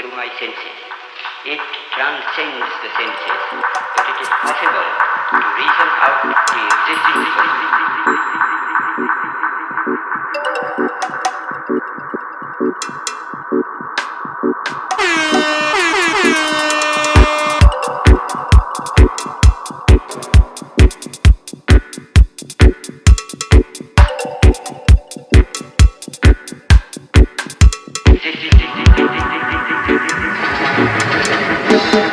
through my senses. It transcends the senses, but it is possible to reason out the existence.